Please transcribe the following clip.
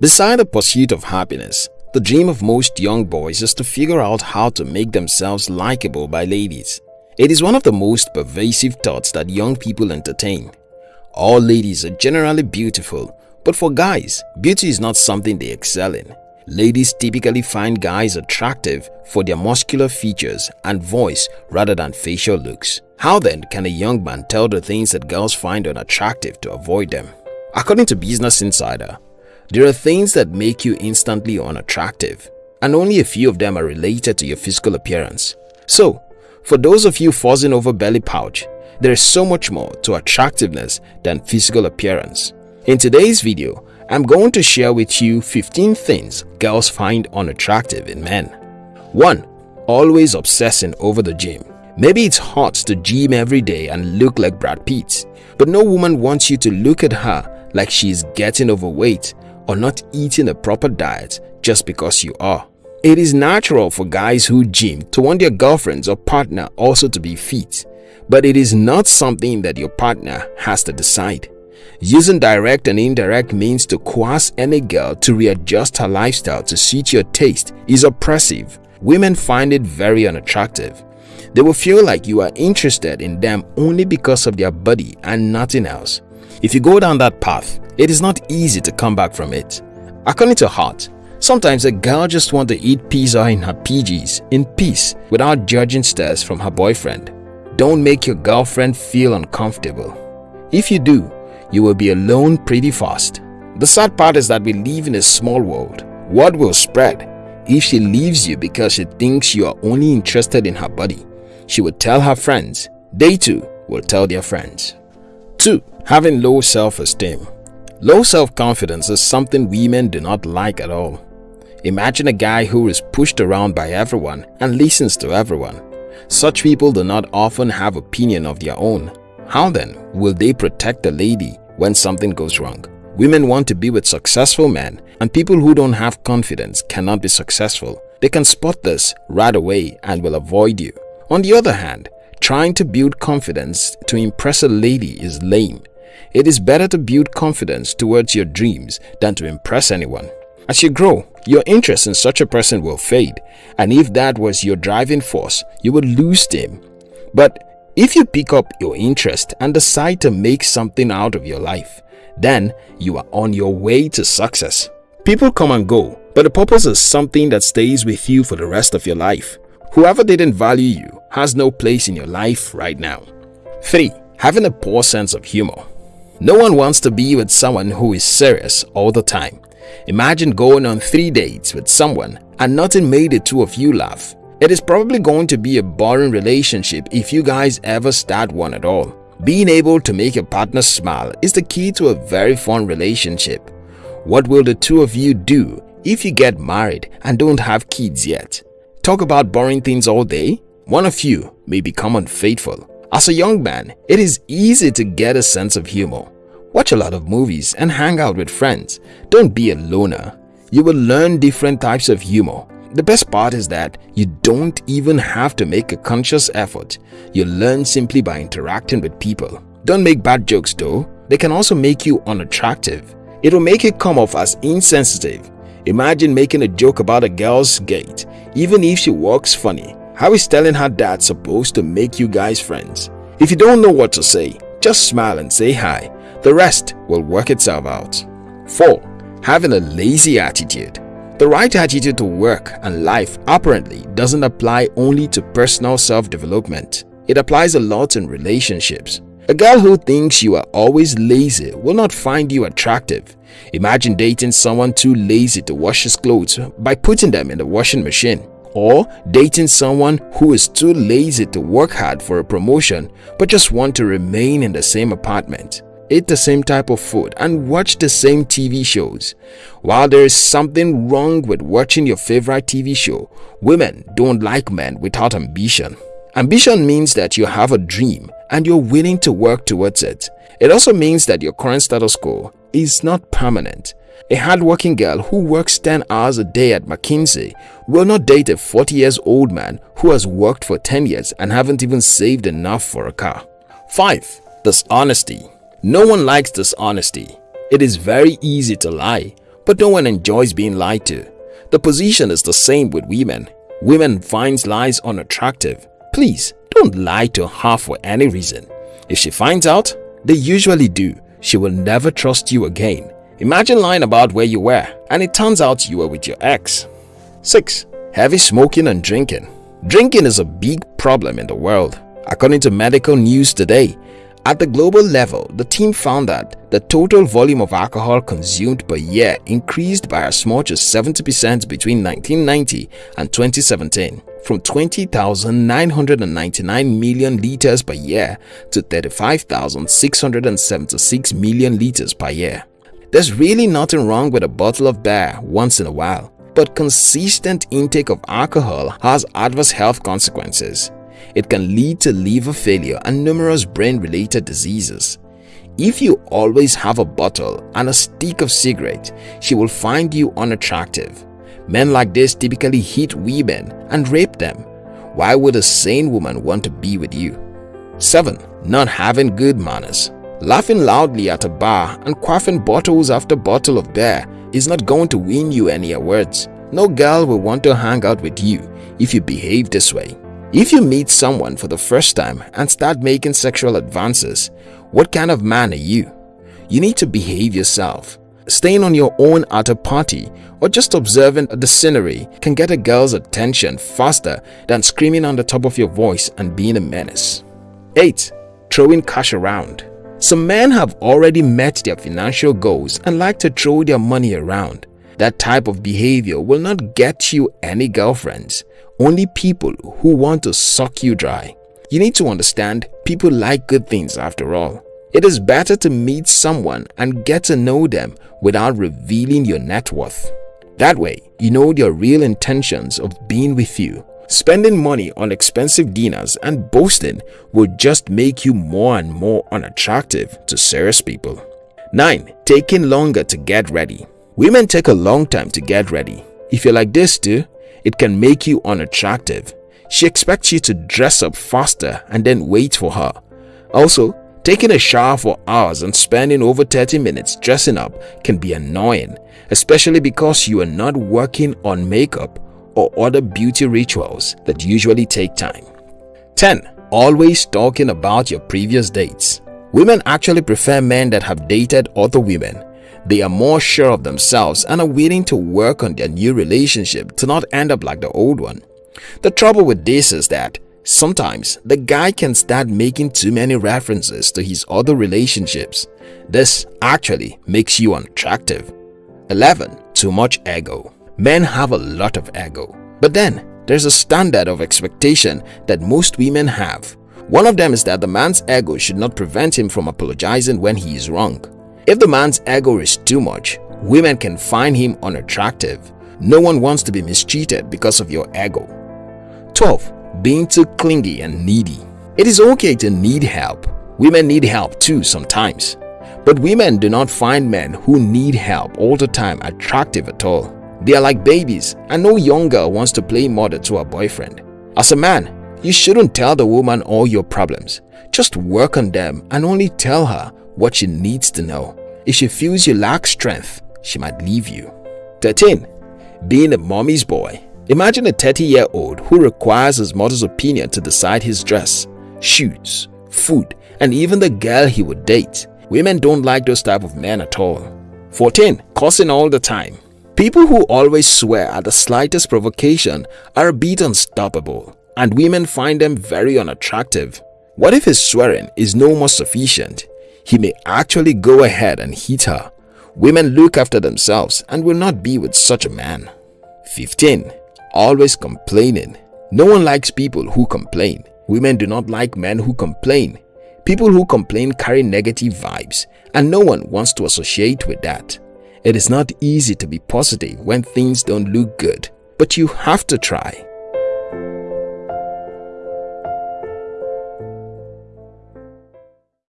Beside the pursuit of happiness, the dream of most young boys is to figure out how to make themselves likable by ladies. It is one of the most pervasive thoughts that young people entertain. All ladies are generally beautiful, but for guys, beauty is not something they excel in. Ladies typically find guys attractive for their muscular features and voice rather than facial looks. How then can a young man tell the things that girls find unattractive to avoid them? According to Business Insider, there are things that make you instantly unattractive and only a few of them are related to your physical appearance. So, for those of you fussing over belly pouch, there is so much more to attractiveness than physical appearance. In today's video, I'm going to share with you 15 things girls find unattractive in men. 1. Always obsessing over the gym. Maybe it's hot to gym every day and look like Brad Pitt, but no woman wants you to look at her like she's getting overweight or not eating a proper diet just because you are. It is natural for guys who gym to want their girlfriends or partner also to be fit, but it is not something that your partner has to decide. Using direct and indirect means to coerce any girl to readjust her lifestyle to suit your taste is oppressive. Women find it very unattractive. They will feel like you are interested in them only because of their body and nothing else. If you go down that path, it is not easy to come back from it. According to Hart, sometimes a girl just wants to eat pizza in her PGs in peace without judging stares from her boyfriend. Don't make your girlfriend feel uncomfortable. If you do, you will be alone pretty fast. The sad part is that we live in a small world. Word will spread. If she leaves you because she thinks you are only interested in her body, she will tell her friends. They too will tell their friends. 2. Having low self-esteem Low self-confidence is something women do not like at all. Imagine a guy who is pushed around by everyone and listens to everyone. Such people do not often have opinion of their own. How then will they protect a lady when something goes wrong? Women want to be with successful men and people who don't have confidence cannot be successful. They can spot this right away and will avoid you. On the other hand, trying to build confidence to impress a lady is lame. It is better to build confidence towards your dreams than to impress anyone. As you grow, your interest in such a person will fade and if that was your driving force, you will lose them. But if you pick up your interest and decide to make something out of your life, then you are on your way to success. People come and go, but the purpose is something that stays with you for the rest of your life. Whoever didn't value you has no place in your life right now. 3. Having a poor sense of humor no one wants to be with someone who is serious all the time. Imagine going on three dates with someone and nothing made the two of you laugh. It is probably going to be a boring relationship if you guys ever start one at all. Being able to make your partner smile is the key to a very fun relationship. What will the two of you do if you get married and don't have kids yet? Talk about boring things all day? One of you may become unfaithful as a young man, it is easy to get a sense of humor. Watch a lot of movies and hang out with friends. Don't be a loner. You will learn different types of humor. The best part is that you don't even have to make a conscious effort. You learn simply by interacting with people. Don't make bad jokes though. They can also make you unattractive. It will make you come off as insensitive. Imagine making a joke about a girl's gait, even if she walks funny. How is telling her dad supposed to make you guys friends? If you don't know what to say, just smile and say hi. The rest will work itself out. 4. Having a lazy attitude The right attitude to work and life apparently doesn't apply only to personal self-development. It applies a lot in relationships. A girl who thinks you are always lazy will not find you attractive. Imagine dating someone too lazy to wash his clothes by putting them in the washing machine or dating someone who is too lazy to work hard for a promotion but just want to remain in the same apartment, eat the same type of food and watch the same TV shows. While there is something wrong with watching your favorite TV show, women don't like men without ambition. Ambition means that you have a dream and you're willing to work towards it. It also means that your current status quo is not permanent. A hardworking girl who works 10 hours a day at McKinsey will not date a 40 years old man who has worked for 10 years and haven't even saved enough for a car. 5. Dishonesty No one likes dishonesty. It is very easy to lie, but no one enjoys being lied to. The position is the same with women. Women finds lies unattractive. Please, don't lie to her for any reason. If she finds out, they usually do, she will never trust you again. Imagine lying about where you were and it turns out you were with your ex. 6. Heavy smoking and drinking Drinking is a big problem in the world. According to medical news today, at the global level, the team found that the total volume of alcohol consumed per year increased by as much as 70% between 1990 and 2017, from 20,999 million liters per year to 35,676 million liters per year. There's really nothing wrong with a bottle of beer once in a while but consistent intake of alcohol has adverse health consequences. It can lead to liver failure and numerous brain-related diseases. If you always have a bottle and a stick of cigarette, she will find you unattractive. Men like this typically hit women and rape them. Why would a sane woman want to be with you? 7. Not having good manners Laughing loudly at a bar and quaffing bottles after bottle of beer is not going to win you any awards. No girl will want to hang out with you if you behave this way. If you meet someone for the first time and start making sexual advances, what kind of man are you? You need to behave yourself. Staying on your own at a party or just observing the scenery can get a girl's attention faster than screaming on the top of your voice and being a menace. 8. Throwing cash around some men have already met their financial goals and like to throw their money around. That type of behavior will not get you any girlfriends, only people who want to suck you dry. You need to understand people like good things after all. It is better to meet someone and get to know them without revealing your net worth. That way, you know their real intentions of being with you Spending money on expensive dinners and boasting will just make you more and more unattractive to serious people. 9. Taking longer to get ready Women take a long time to get ready. If you're like this too, it can make you unattractive. She expects you to dress up faster and then wait for her. Also, taking a shower for hours and spending over 30 minutes dressing up can be annoying, especially because you are not working on makeup or other beauty rituals that usually take time. 10. Always talking about your previous dates Women actually prefer men that have dated other women. They are more sure of themselves and are willing to work on their new relationship to not end up like the old one. The trouble with this is that sometimes the guy can start making too many references to his other relationships. This actually makes you unattractive. 11. Too much ego Men have a lot of ego. But then, there's a standard of expectation that most women have. One of them is that the man's ego should not prevent him from apologizing when he is wrong. If the man's ego is too much, women can find him unattractive. No one wants to be mistreated because of your ego. 12. Being too clingy and needy It is okay to need help. Women need help too sometimes. But women do not find men who need help all the time attractive at all. They are like babies and no young girl wants to play mother to her boyfriend. As a man, you shouldn't tell the woman all your problems. Just work on them and only tell her what she needs to know. If she feels you lack strength, she might leave you. 13. Being a mommy's boy Imagine a 30-year-old who requires his mother's opinion to decide his dress, shoes, food, and even the girl he would date. Women don't like those type of men at all. 14. Cussing all the time People who always swear at the slightest provocation are a bit unstoppable and women find them very unattractive. What if his swearing is no more sufficient? He may actually go ahead and hit her. Women look after themselves and will not be with such a man. 15. Always complaining No one likes people who complain. Women do not like men who complain. People who complain carry negative vibes and no one wants to associate with that. It is not easy to be positive when things don't look good, but you have to try.